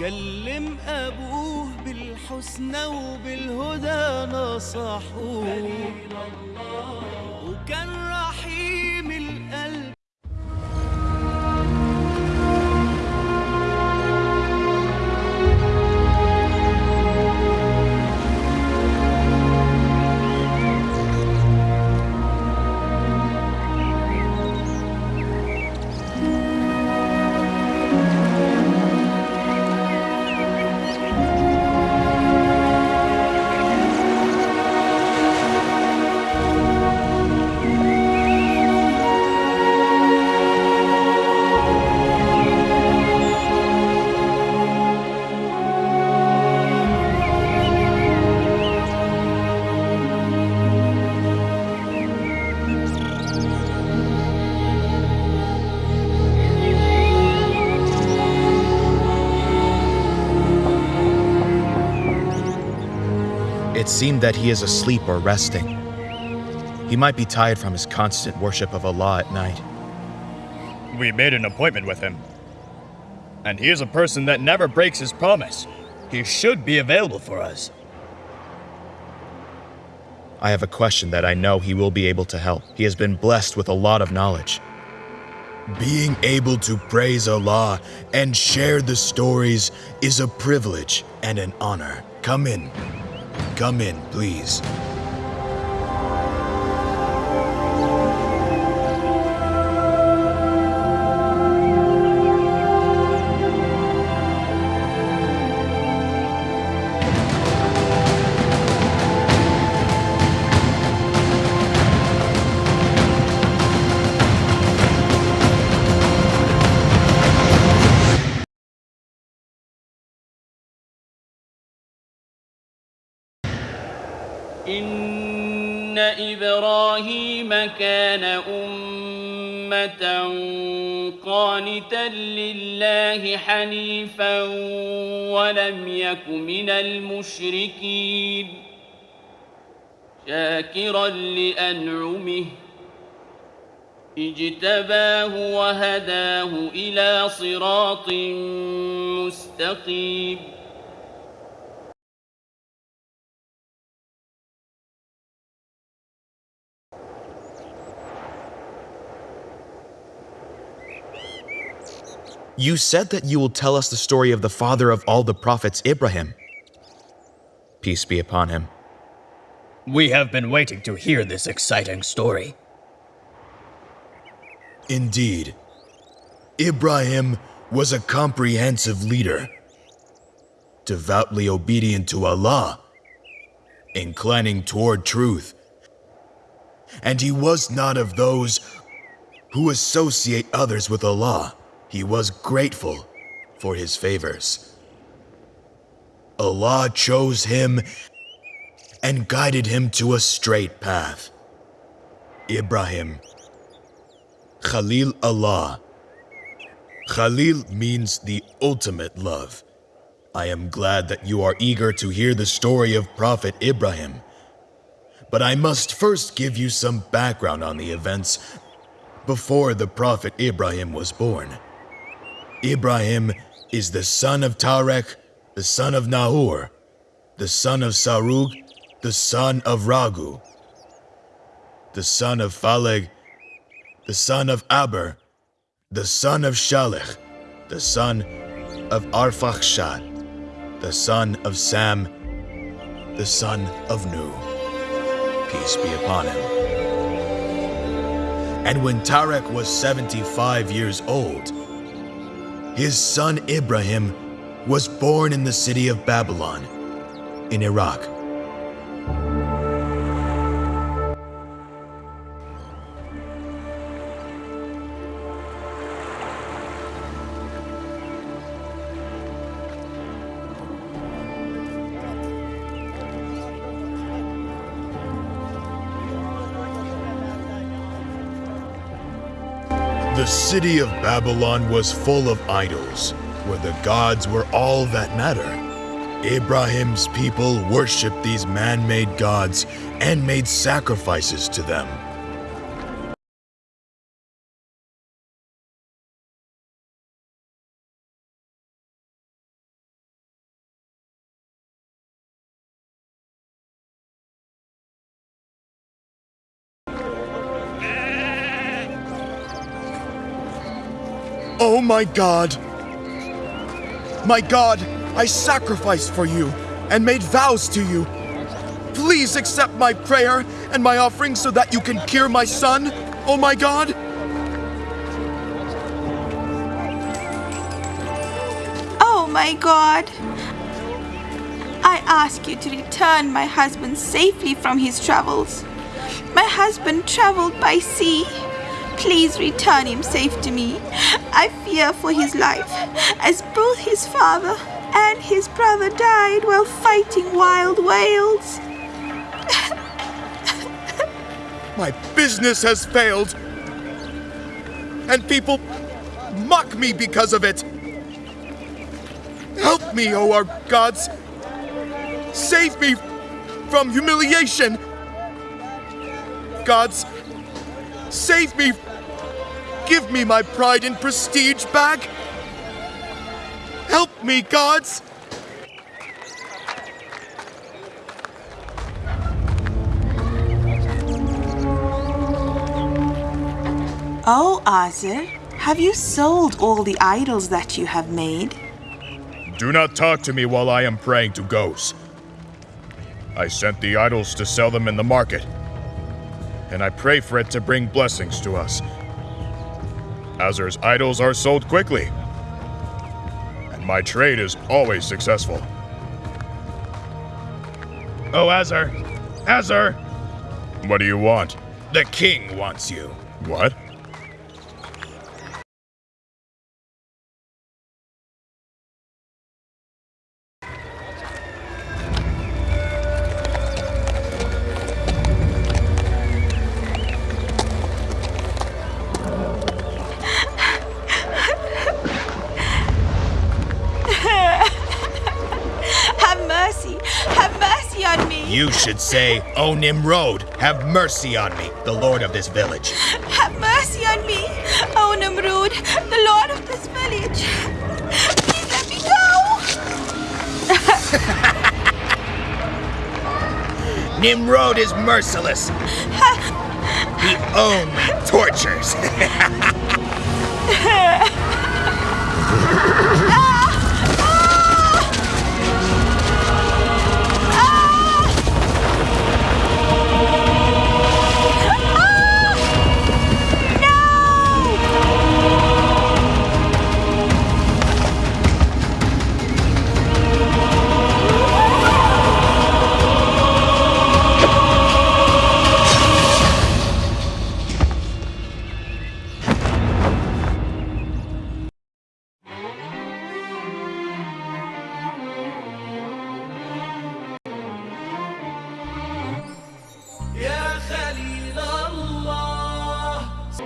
كلم أبوه بالحسنى وبالهدى نصحوه. وكان It seemed that he is asleep or resting. He might be tired from his constant worship of Allah at night. We made an appointment with him. And he is a person that never breaks his promise. He should be available for us. I have a question that I know he will be able to help. He has been blessed with a lot of knowledge. Being able to praise Allah and share the stories is a privilege and an honor. Come in. Come in, please. إبراهيم كان أمة قانتا لله حنيفا ولم يك من المشركين شاكرا لأنعمه اجتباه وهداه إلى صراط مستقيم You said that you will tell us the story of the father of all the prophets, Ibrahim. Peace be upon him. We have been waiting to hear this exciting story. Indeed, Ibrahim was a comprehensive leader, devoutly obedient to Allah, inclining toward truth. And he was not of those who associate others with Allah. He was grateful for his favors. Allah chose him and guided him to a straight path. Ibrahim Khalil Allah. Khalil means the ultimate love. I am glad that you are eager to hear the story of Prophet Ibrahim. But I must first give you some background on the events before the Prophet Ibrahim was born. Ibrahim is the son of Tarek, the son of Nahor, the son of Sarug, the son of Ragu, the son of Phaleg, the son of Aber, the son of Shalech, the son of Arphaxad, the son of Sam, the son of Nu. Peace be upon him. And when Tarek was 75 years old, his son Ibrahim was born in the city of Babylon, in Iraq. The city of Babylon was full of idols, where the gods were all that matter. Abraham's people worshipped these man made gods and made sacrifices to them. Oh my God! My God, I sacrificed for you and made vows to you. Please accept my prayer and my offering so that you can cure my son, oh my God! Oh my God! I ask you to return my husband safely from his travels. My husband traveled by sea. Please return him safe to me. I fear for his life, as both his father and his brother died while fighting wild whales. My business has failed. And people mock me because of it. Help me, O our gods. Save me from humiliation. Gods, save me. Give me my pride and prestige back. Help me, gods. Oh, Azar, have you sold all the idols that you have made? Do not talk to me while I am praying to ghosts. I sent the idols to sell them in the market, and I pray for it to bring blessings to us. Azar's idols are sold quickly, and my trade is always successful. Oh, Azar! Azur! What do you want? The king wants you. What? You should say, O Nimrod, have mercy on me, the lord of this village. Have mercy on me! Oh, Nimrod, the lord of this village! Please let me go! Nimrod is merciless. he only tortures.